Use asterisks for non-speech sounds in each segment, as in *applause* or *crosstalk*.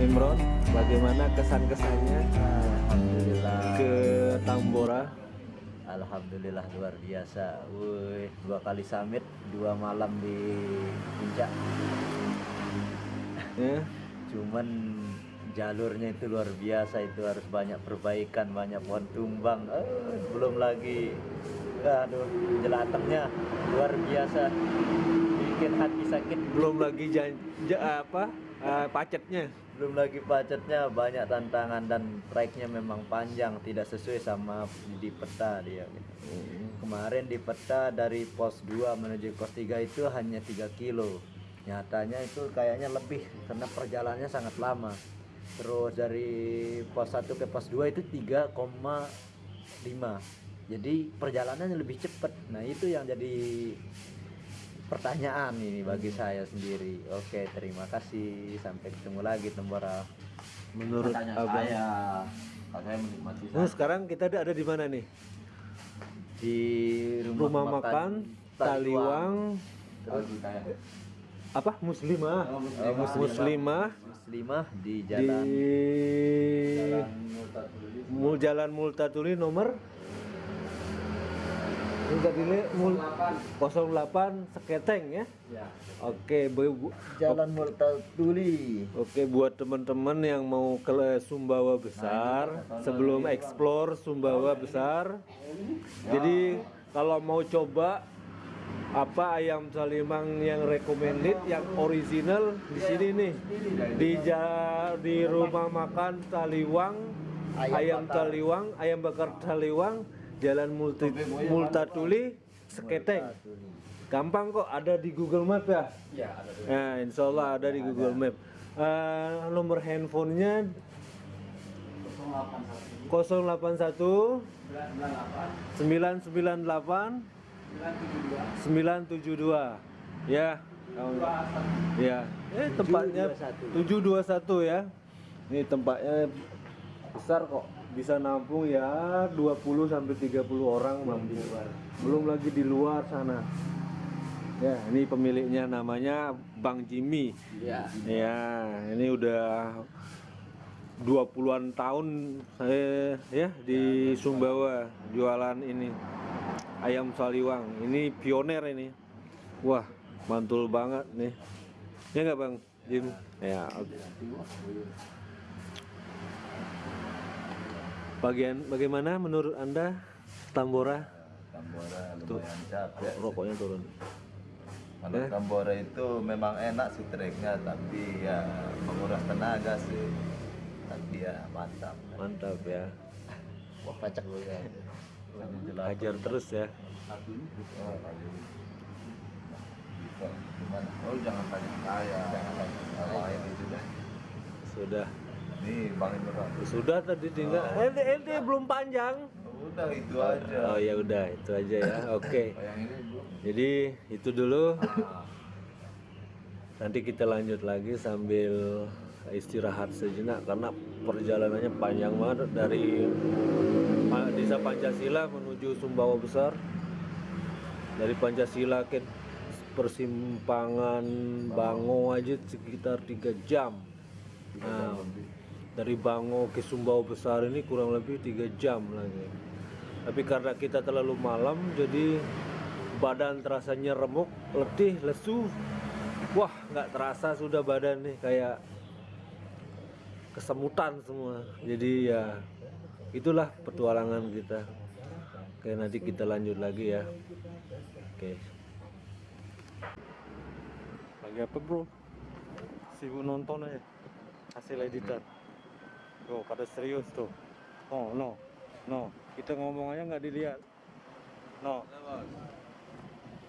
Imron, bagaimana kesan-kesannya Alhamdulillah. ke Tambora? Alhamdulillah luar biasa. Wih, dua kali summit, dua malam di puncak. Ya, Cuman jalurnya itu luar biasa itu harus banyak perbaikan, banyak pohon tumbang. Eh, belum lagi aduh jelatangnya luar biasa. Bikin hati sakit. belum lagi jan, ja- apa eh, pacetnya. Belum lagi pacetnya banyak tantangan dan tracknya memang panjang, tidak sesuai sama di peta dia gitu. Kemarin di peta dari pos 2 menuju pos 3 itu hanya 3 kilo. Nyatanya itu kayaknya lebih karena perjalanannya sangat lama. Terus dari pos 1 ke pos 2 itu 3,5. Jadi perjalanannya lebih cepat. Nah, itu yang jadi pertanyaan ini bagi saya sendiri. Oke, terima kasih. Sampai ketemu lagi Tembora. Menurut abang. saya kalau saya menikmati Nah, sekarang kita ada ada di mana nih? Di Rumah makan Taliwang Terus kayak apa Muslimah? Oh, Muslimah. Muslimah Muslimah di di jalan Mul Jalan Multatuli nomor Multatuli Mul 08 Seketeng ya. ya. Oke, bu, bu- Jalan Multatuli. Oke buat teman-teman yang mau ke Sumbawa besar sebelum explore Sumbawa besar. Jadi kalau mau coba apa ayam salimang yang recommended yang original di sini nih di di rumah makan Taliwang Ayam ayam. Taliwang ayam bakar Taliwang Jalan Multi, Multatuli Seketeng gampang kok ada di Google Map ya? Iya, ada. Nah, insya Allah ada di Google Map. Eh, nomor handphonenya? 081 998 972 ya. Ya. Eh tempatnya 721 ya. Ini tempatnya besar kok bisa nampung ya 20 sampai 30 orang mampu belum lagi di luar sana ya ini pemiliknya namanya Bang Jimmy Iya. Ya, ini udah 20-an tahun saya ya di Sumbawa jualan ini ayam saliwang. Ini pioner ini. Wah, mantul banget nih. Ya nggak Bang Jim? Ya, oke. Bagian bagaimana menurut Anda Tambora? Tambora lumayan capek. Rokoknya turun. Kalau Eh? Tambora itu memang enak sih treknya, tapi ya menguras tenaga sih. Tapi ya mantap. Mantap ya. Wah, pacak lu ya. Hajar terus ya. Oh? Oh jangan tanya saya. Jangan tanya saya. Sudah. Nih Bang Imran. Sudah tadi tinggal LD LD belum panjang. Udah itu aja. Oh ya udah itu aja ya. *laughs* Oke. Yang ini Bu. Jadi itu dulu. Nanti kita lanjut lagi sambil istirahat sejenak karena perjalanannya panjang banget dari Desa Pancasila menuju Sumbawa Besar. Dari Pancasila ke persimpangan Bango aja sekitar 3 jam. Nah, dari Bango ke Sumbawa Besar ini kurang lebih 3 jam lagi. Tapi karena kita terlalu malam jadi badan terasanya remuk, letih, lesu. Wah, nggak terasa sudah badan nih kayak kesemutan semua. Jadi ya itulah petualangan kita. Oke, nanti kita lanjut lagi ya. Oke. Lagi apa, Bro? Sibuk nonton aja. Hasil editan. Tuh, pada serius tuh. Oh, no. No, kita ngomong aja nggak dilihat. No.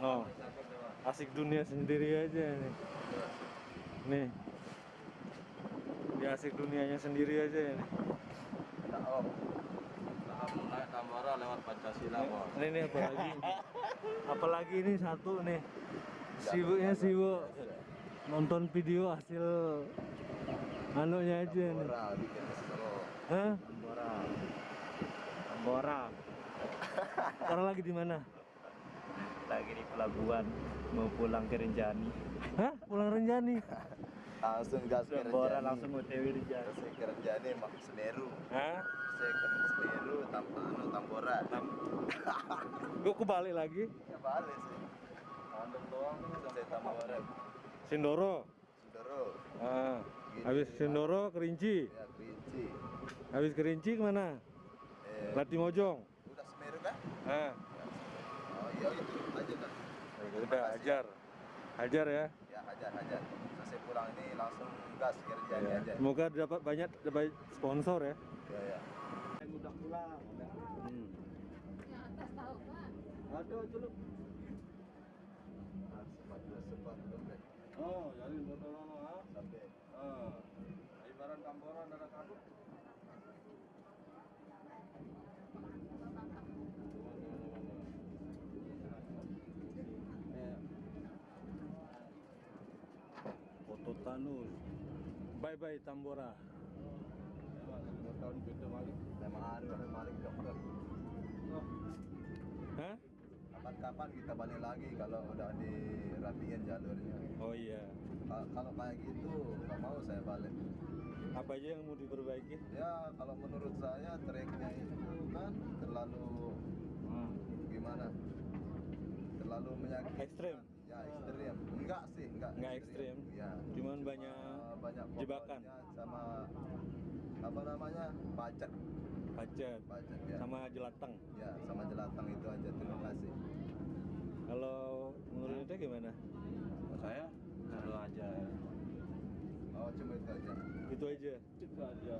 No. Asik dunia sendiri aja nih. Nih. Dia asik dunianya sendiri aja nih. naik Tambora lewat. Ini nih apalagi apalagi ini satu nih sibuknya sibuk nonton video hasil anunya aja nih Tambora. Hah? Tambora. Tambora sekarang lagi di mana Lagi di pelabuhan mau pulang ke Rinjani. Hah? pulang Renjani langsung gas kerja Tambora langsung UTW di jalan. saya kerja nih mak Semeru Hah? saya ke Semeru tam anu Tambora Gue kebalik lagi. ya balik sih Mandem doang saya Tambora Sindoro. Sudoro Ah. Habis Sindoro Kerinci. ya Kerinci Habis Kerinci ke mana? eh, Latimojong. udah Semeru kan Ah. oh iya itu aja kan Udah hajar. Hajar ya. ya hajar hajar selesai pulang ini langsung gas kerja Ya. aja Semoga dapat banyak dapat sponsor ya. ya ya Udah pulang. Hmm. Aduh, dulu. sempat dua sempat dompet Oh, jadi betul nono ha. sampai Ah. Ada Tanus. Bye bye Tambora. Tahun beda balik. memang kan balik dokter Hah? kapan-kapan kita balik lagi kalau udah dirapiin jalurnya Oh iya. Ka- kalau kayak gitu nggak mau saya balik Apa aja yang mau diperbaiki? ya kalau menurut saya treknya itu kan terlalu gimana terlalu menyakitkan Ekstrem? ya ekstrem enggak sih enggak Enggak ekstrem. ya Cuman Cuma banyak banyak jebakan. sama apa namanya pacet Pacet. pacet ya Sama jelatang. ya sama jelatang itu aja terima kasih Kalau menurut itu gimana? Saya seru aja. Oh cuma itu aja Itu aja. Itu aja.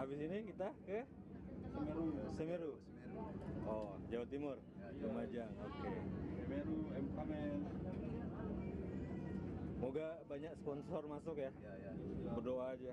Habis ini kita ke Semeru. Semeru. Semeru Oh, Jawa Timur. Ya, iya. Lumajang. Oke. Semeru MK men. Moga banyak sponsor masuk ya. ya ya Berdoa aja.